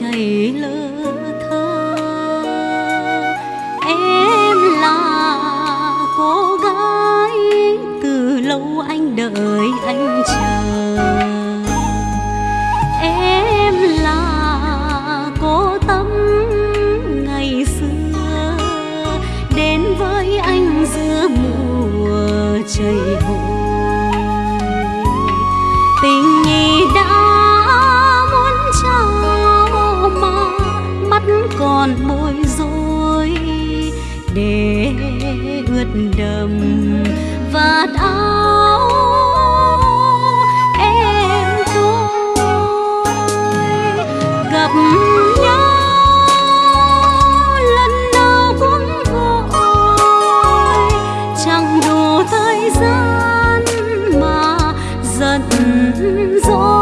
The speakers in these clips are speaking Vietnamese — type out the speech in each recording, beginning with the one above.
chảy lớn ướt vạt áo, em tôi gặp nhau lần nào cũng vội chẳng đủ thời gian mà giận dỗi.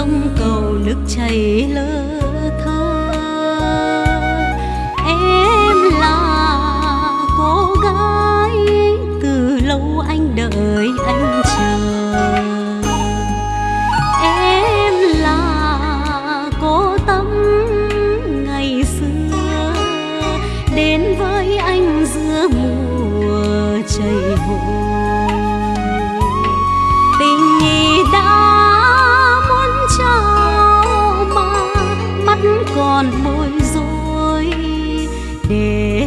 Sông cầu nước chảy lơ thơ. Em là cô gái từ lâu anh đợi anh chờ. Em là cô tâm ngày xưa, đến với anh giữa mùa chảy hội còn bối rối để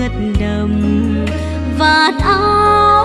ướt đầm vạt áo